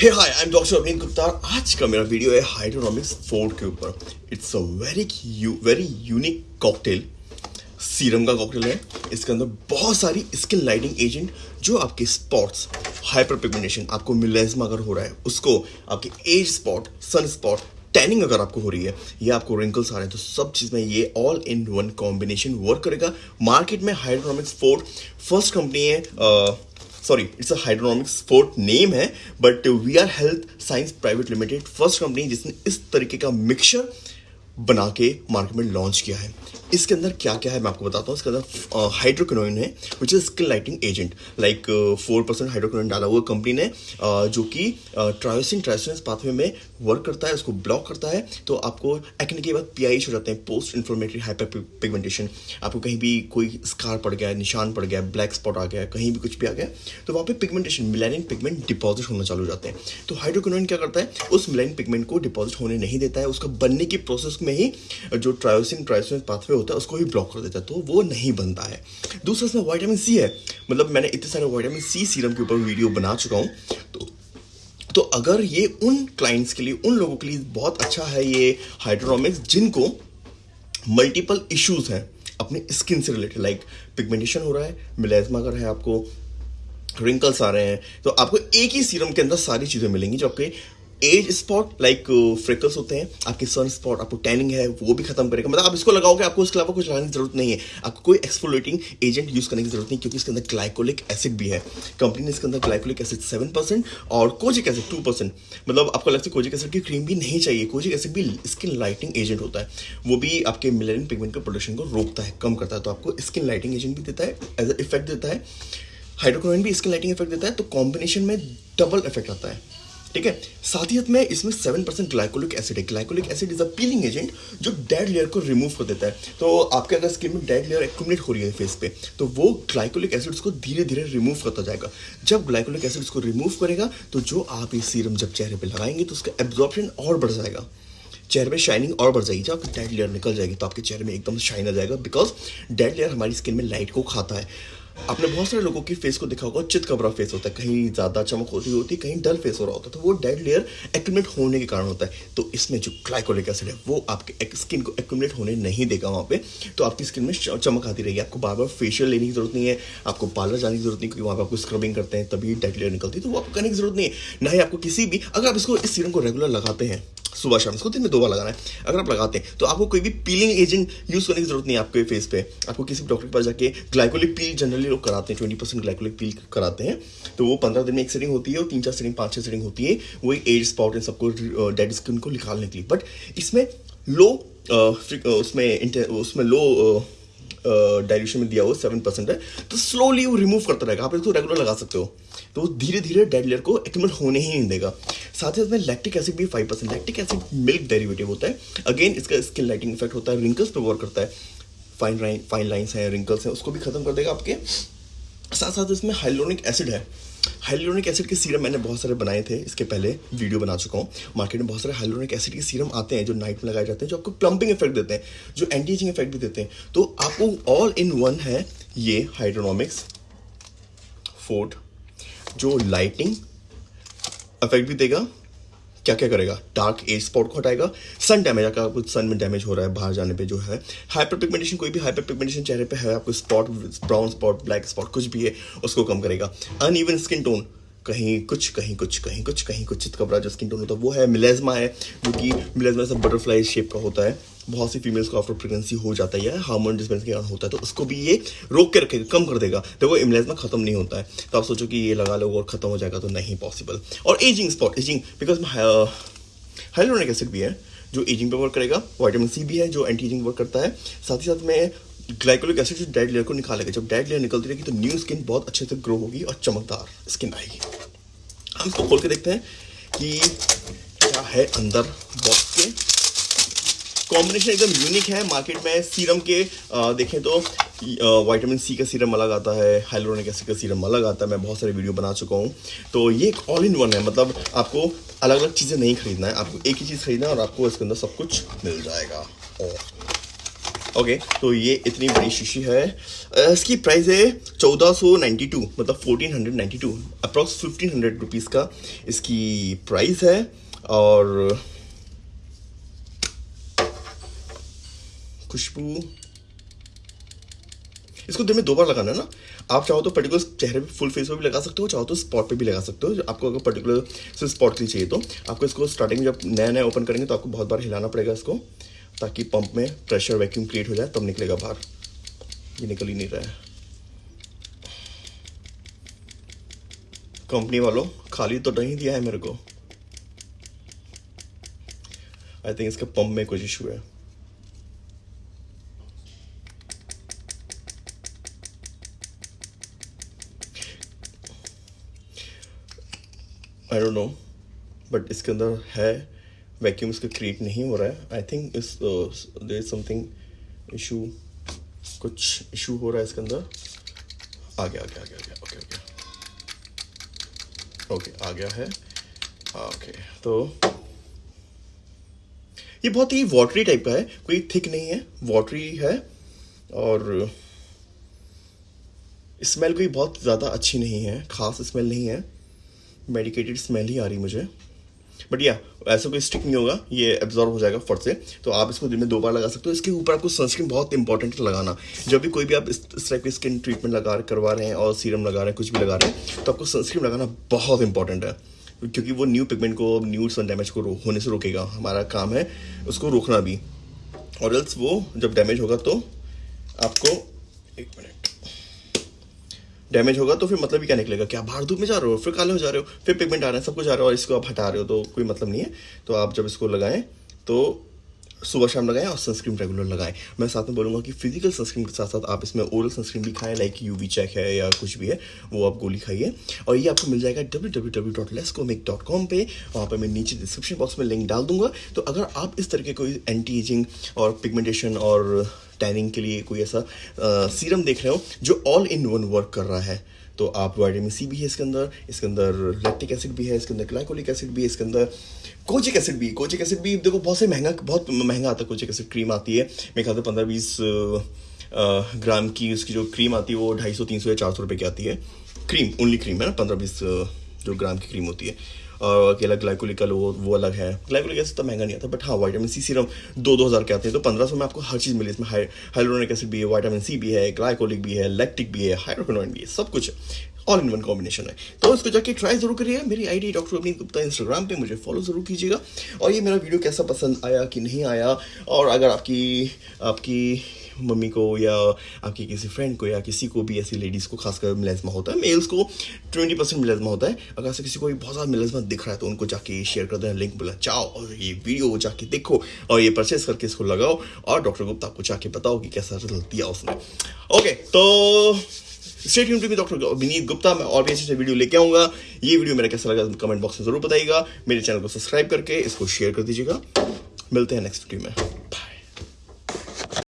Hey hi I am doctor Arvind Gupta आज का मेरा वीडियो है हाइड्रोनॉमिक्स फोर्ड के ऊपर। It's a very very unique cocktail serum का कॉकटेल है। इसके अंदर बहुत सारी स्किन लाइटिंग एजेंट जो आपके स्पॉट्स हाइपर पिगमेंटेशन आपको मिलेजमा अगर हो रहा है, उसको आपके age spot sun spot tanning अगर आपको हो रही है, या आपको रिंकल्स आ रहे हैं तो सब चीज़ में ये all in one combination work करेगा। मार्केट में हाइड्रोनॉमिक्स फोर्ड फ़र्स्ट कंपनी है sorry it's a Hydronomics Forte name है but we are health science private limited first company जिसने इस तरीके का मिक्सचर बना के मार्केट में लॉन्च किया है। इसके अंदर क्या क्या है मैं आपको बताता हूँ। इसके अंदर हाइड्रोक्विनोइन है which is skin lighting agent like four percent hydroquinone डाला हुआ कंपनी ने जो कि ट्रायोसिन ट्रायोसिन पाथवे में वर्क करता है, उसको ब्लॉक करता है। तो आपको एक्ने के बाद पी हो जाते हैं पोस्ट इन्फ्लोमेटरी हाइपर पिगमेंटेशन आपको कहीं भी कोई स्कार पड़ गया, निशान पड़ गया ब्लैक स्पॉट आ गया, कहीं भी कुछ भी आ गया तो वहाँ पे पिगमेंटेशन मिलानिन पिगमेंट डिपॉजिट होना चालू हो जाते हैं। तो हाइड्रोक्विनोइन क्या करता है? उस मिलानिन पिगमेंट को डिपॉजिट होने नहीं देता है। उसका बनने की प्रोसेस में ही जो ट्रायोसिन ट्रायोसिन पाथवे होता है, उसको ही ब्लॉक कर देता है तो वो नहीं बनता है। दूसरा इसमें वाइटामिन सी है। मतलब मैंने इतने सारे वाइटामिन सी सीरम के ऊपर वीडियो बना चुका हूँ। तो तो अगर ये उन क्लाइंट्स के लिए, उन लोगों के लिए बहुत अच्छा है ये हाइड्रोनॉमिक्स जिनको मल्टीपल इश्यूज़ हैं अपने स्किन से रिलेटेड लाइक पिगमेंटेशन हो रहा है मिलेजमा अगर है आपको रिंकल्स आ रहे हैं तो आपको एक ही सीरम के अंदर सारी चीज़ें मिलेंगी जो आपके एज स्पॉट लाइक फ्रिकल्स होते हैं, आपके सन स्पॉट आपको टैनिंग है, वो भी खत्म करेगा। मतलब आप इसको लगाओगे, आपको इसके अलावा कुछ लगाने की ज़रूरत नहीं है। आपको कोई एक्सफोलेटिंग एजेंट यूज़ करने की ज़रूरत नहीं, क्योंकि इसके अंदर ग्लाइकोलिक एसिड भी है। कंपनी ने इसके अंदर ग्लाइकोलिक एसिड सेवन परसेंट और कोजिक एसिड टू परसेंट मतलब आपको लगता है कोजिक एसिड की क्रीम भी नहीं चाहिए, कोजिक एसिड भी स्किन लाइटिंग एजेंट होता है। वो भी आपके मिलेरियन पिगमेंट के प्रोडक्शन को रोकता है, कम करता है तो आपको स्किन लाइटिंग एजेंट भी देता है एज इफ़ेक्ट देता है। हाइड्रोक्लोरिन भी स्किन लाइटिंग इफ़ेक्ट देता है तो कॉम्बिनेशन में डबल इफ़ेक्ट आता है। ठीक है? साथ ही में इसमें सेवन परसेंट ग्लाइकोलिक एसिड है। Glycolic acid is a peeling agent जो डेड लेयर को रिमूव कर देता है। तो आपके अगर स्किन में डेड लेयर एक्यूमुलेट हो रही है फेस पे तो वो ग्लाइकोलिक एसिड को धीरे धीरे रिमूव करता जाएगा। जब ग्लाइकोलिक एसिड को रिमूव करेगा तो जो आप ये सीरम जब चेहरे पर लगाएँगे तो उसका एब्जॉर्प्शन और बढ़ जाएगा। चेहरे में शाइनिंग और बढ़ जाएगी। जब आपकी डेड लेयर निकल जाएगी तो आपके चेहरे में एकदम शाइन आ जाएगा। बिकॉज़ डेड लेयर हमारी स्किन में लाइट को खाता है। आपने बहुत सारे लोगों की फेस को देखा होगा चित कबरा फेस होता है। कहीं ज़्यादा चमक होती होती कहीं डल फेस हो रहा होता है तो वो डेड लेयर एक्यूमुलेट होने के कारण होता है। तो इसमें जो ग्लाइकोलिक एसिड है, वो आपके स्किन को एक्यूमुलेट होने नहीं देगा वहाँ पे। तो आपकी स्किन में चमक आती रहेगी। आपको बार बार फेशियल लेने की ज़रूरत नहीं है, आपको पार्लर जाने की ज़रूरत नहीं, क्योंकि वहाँ पर आपको स्क्रबिंग करते हैं, तभी डेड लेयर निकलती है तो वो आपको करने की ज़रूरत नहीं है। ना ही आपको किसी भी, अगर आप इसको, इस सीरम को रेगुलर लगाते हैं सुबह शाम। इसको दिन में दो बार लगाना है। अगर आप लगाते हैं तो आपको कोई भी पीलिंग एजेंट यूज़ करने की ज़रूरत नहीं है आपके फेस पे। आपको किसी भी डॉक्टर के पास जाके ग्लाइकोलिक पील जनरली लोग कराते हैं ट्वेंटी परसेंट ग्लाइकोलिक पील कराते हैं। तो वो पंद्रह दिन में एक सेटिंग होती है, और तीन चार सेटिंग पाँच छः सेटिंग होती है। वही एज स्पॉट इन सबको डेड स्किन को निकालने के लिए। बट इसमें लो उसमें उसमें लो डायल्यूशन में दिया हुआ सेवन परसेंट है तो स्लोली वो रिमूव करता रहेगा। आप इसको रेगुलर लगा सकते हो। तो वो धीरे धीरे डेड लेयर को एक्यूमुलेट होने ही नहीं देगा। साथ ही साथ में लैक्टिक एसिड भी five percent lactic acid milk derivative होता है। अगेन इसका स्किन लाइटिंग इफ़ेक्ट होता है रिंकल्स पर वर्क करता है। फाइन लाइन फाइन लाइन्स हैं रिंकल्स हैं, उसको भी खत्म कर देगा आपके। साथ साथ इसमें हाइलोनिक एसिड है। हाइलोनिक एसिड के सीरम मैंने बहुत सारे बनाए थे, इसके पहले वीडियो बना चुका हूँ। मार्केट में बहुत सारे हाइलोनिक एसिड के सीरम आते हैं जो नाइट में लगाए जाते हैं, जो आपको प्लम्पिंग इफ़ेक्ट देते हैं, जो एंटी एजिंग इफ़ेक्ट भी देते हैं। तो आपको ऑल इन वन है ये हाइड्रोनॉमिक्स फोर्ड जो लाइटिंग इफ़ेक्ट भी देगा। क्या क्या करेगा? डार्क एज स्पॉट को हटाएगा। सन डैमेज आपका कुछ सन में डैमेज हो रहा है बाहर जाने पे जो है। हाइपर पिगमेंटेशन कोई भी हाइपर पिगमेंटेशन चेहरे पे है, आपको spot brown spot black spot कुछ भी है, उसको कम करेगा। अन ईवन स्किन टोन कहीं कुछ कहीं कुछ कहीं कुछ कहीं कुछ कपड़ा जो स्किन टोन होता है, वो है मिलेजमा है, जो कि मिलेजमा सब बटरफ्लाई शेप का होता है। बहुत सी फीमेल्स को आफ्टर प्रेगनेंसी हो जाता है या हार्मोन डिस्पेंस के कारण होता है तो उसको भी ये रोक के रखेगा कम कर देगा। देखो इमलेजमा खत्म नहीं होता है। तो आप सोचो कि ये लगा लो और खत्म हो जाएगा तो नहीं पॉसिबल और ageing spot ageing because hyaluronic acid भी है, जो एजिंग पे वर्क करेगा वाइटामिन सी भी है, जो एंटी एजिंग वर्क करता है। साथ ही साथ में ग्लाइकोलिक एसिड जो डेड लेयर को निकालेगा। जब डेड लेयर निकलती रहेगी तो न्यू स्किन बहुत अच्छे से ग्रो होगी और चमकदार स्किन आएगी। हम इसको खोल के देखते हैं कि क्या है अंदर बॉक्स के कॉम्बिनेशन एकदम यूनिक है मार्केट में सीरम के आ, देखें तो वाइटामिन सी का सीरम अलग आता है हाइलोनिक एसिड का सीरम अलग आता है मैं बहुत सारे वीडियो बना चुका हूँ। तो ये एक ऑल इन वन है मतलब आपको अलग अलग चीज़ें नहीं खरीदना है आपको एक ही चीज़ खरीदना है और आपको इसके अंदर सब कुछ मिल जाएगा। ओके तो ये इतनी बड़ी शीशी है। इसकी प्राइस है चौदह सौ नाइन्टी टू मतलब fourteen hundred ninety two fifteen hundred rupees का इसकी प्राइस है। और खुशबू। इसको दिन में दो बार लगाना है ना। आप चाहो तो पर्टिकुलर चेहरे पे फुल फेस पे भी लगा सकते हो, चाहो तो स्पॉट पे भी लगा सकते हो। आपको अगर पर्टिकुलर सिर्फ़ स्पॉट के लिए चाहिए तो। आपको इसको स्टार्टिंग में जब नया नया ओपन करेंगे तो आपको बहुत बार हिलाना पड़ेगा इसको, ताकि पंप में प्रेशर वैक्यूम क्रिएट हो जाए, तब निकलेगा बाहर। ये निकल ही नहीं रहा है। कंपनी वालों, खाली तो नहीं दिया है मेरे को। आई थिंक इसका पंप में कुछ इशू है। आई डोंट नो बट इसके अंदर है वैक्यूम इसका क्रिएट नहीं हो रहा है. I think is there is something issue कुछ इशू हो रहा है इसके अंदर. आ गया आ गया आ गया आ गया. ओके ओके ओके आ गया है. ओके तो ये बहुत ही वाटरी टाइप का है. कोई थिक नहीं है वाटरी है. और स्मेल कोई बहुत ज़्यादा अच्छी नहीं है, खास स्मेल नहीं है. मेडिकेटेड स्मेल ही आ रही मुझे। बट या ऐसा कोई स्टिक नहीं होगा, ये एब्जॉर्व हो जाएगा फट से। तो आप इसको दिन में दो बार लगा सकते हो। इसके ऊपर आपको सनस्क्रीन बहुत इंपॉर्टेंट लगाना। जब भी कोई भी आप इस टाइप की स्किन ट्रीटमेंट लगा करवा रहे हैं और सीरम लगा रहे हैं, कुछ भी लगा रहे हैं तो आपको सनस्क्रीन लगाना बहुत इंपॉर्टेंट है। क्योंकि वो न्यू पिगमेंट को न्यू सन डैमेज को होने से रोकेगा। हमारा काम है उसको रोकना भी। और एल्स वो जब डैमेज होगा तो आपको एक मिनट डैमेज होगा तो फिर मतलब ही क्या निकलेगा? क्या बाहर धूप में जा रहे हो? फिर काले हो जा रहे हो, फिर पिगमेंट आ रहे हैं, सब कुछ आ रहे हो, और इसको आप हटा रहे हो तो कोई मतलब नहीं है। तो आप जब इसको लगाएँ तो सुबह शाम लगाएँ और सनस्क्रीन रेगुलर लगाएँ। मैं साथ में बोलूँगा कि फ़िज़िकल सनस्क्रीन के साथ साथ आप इसमें ओरल सनस्क्रीन भी खाएँ लाइक यूवी चेक है या कुछ भी है, वो आप गोली खाइए। और ये आपको मिल जाएगा डब्ल्यू डब्ल्यू डब्ल्यू डॉट लेस्कोमिक डॉट कॉम पे। वहाँ पर मैं नीचे डिस्क्रिप्शन बॉक्स में लिंक डाल दूँगा। तो अगर आप इस तरह के कोई एंटी एजिंग और पिगमेंटेशन और टैनिंग के लिए कोई ऐसा सीरम देख रहे हो जो ऑल इन वन वर्क कर रहा है तो आप वाइटामिन सी भी है इसके अंदर इसके अंदर लैक्टिक एसिड भी है, इसके अंदर क्लाइकोलिक एसिड भी है इसके अंदर कोचिक एसिड भी, कोचिक एसिड भी, देखो बहुत से महँगा, बहुत महँगा आता है कोचिक एसिड क्रीम आती है। मेरे ख्याल से पंद्रह बीस ग्राम की उसकी जो क्रीम आती है वो ढाई सौ, तीन सौ या चार सौ रुपये की आती है। क्रीम ओनली क्रीम है ना, पंद्रह बीस जो ग्राम की क्रीम होती है। और अकेला ग्लाइकोलिक का वो वो अलग है। ग्लाइकोलिक एसिड तो महँगा नहीं आता बट हाँ वाइटामिन सी सीरम दो दो हज़ार के आते हैं तो पंद्रह सौ में आपको हर चीज़ मिली इसमें। हाइलोनिक एसिड भी है वाइटामिन सी भी है ग्लाइकोलिक भी है लैक्टिक भी है हाइड्रोक्विनोइन भी है, सब कुछ ऑल इन वन कॉम्बिनेशन है। तो इसको जाके ट्राई ज़रूर करिएगा। मेरी ID doctor Avneet Gupta Instagram पे, मुझे फॉलो ज़रूर कीजिएगा। और ये मेरा वीडियो कैसा पसंद आया कि नहीं आया, और अगर आपकी आपकी मम्मी को या आपकी किसी फ्रेंड को या किसी को भी ऐसी लेडीज़ को, खासकर मिलेजमा होता है मेल्स को ट्वेंटी परसेंट मिलेजमा होता है। अगर ऐसे किसी को भी बहुत ज़्यादा मिलेजमा दिख रहा है तो उनको जाके शेयर कर देना लिंक बोला, जाओ और ये वीडियो जाके देखो और ये परचेस करके इसको लगाओ और डॉक्टर गुप्ता आपको जाके बताओ कि कैसा रिज़ल्ट दिया उसने। ओके तो स्टेट यून टू डॉक्टर विनीत गुप्ता, मैं और भी अच्छे से वीडियो लेके आऊँगा। ये वीडियो मेरा कैसा लगा कमेंट बॉक्स में ज़रूर बताइएगा। मेरे चैनल को सब्सक्राइब करके इसको शेयर कर दीजिएगा। मिलते हैं नेक्स्ट वीडियो में।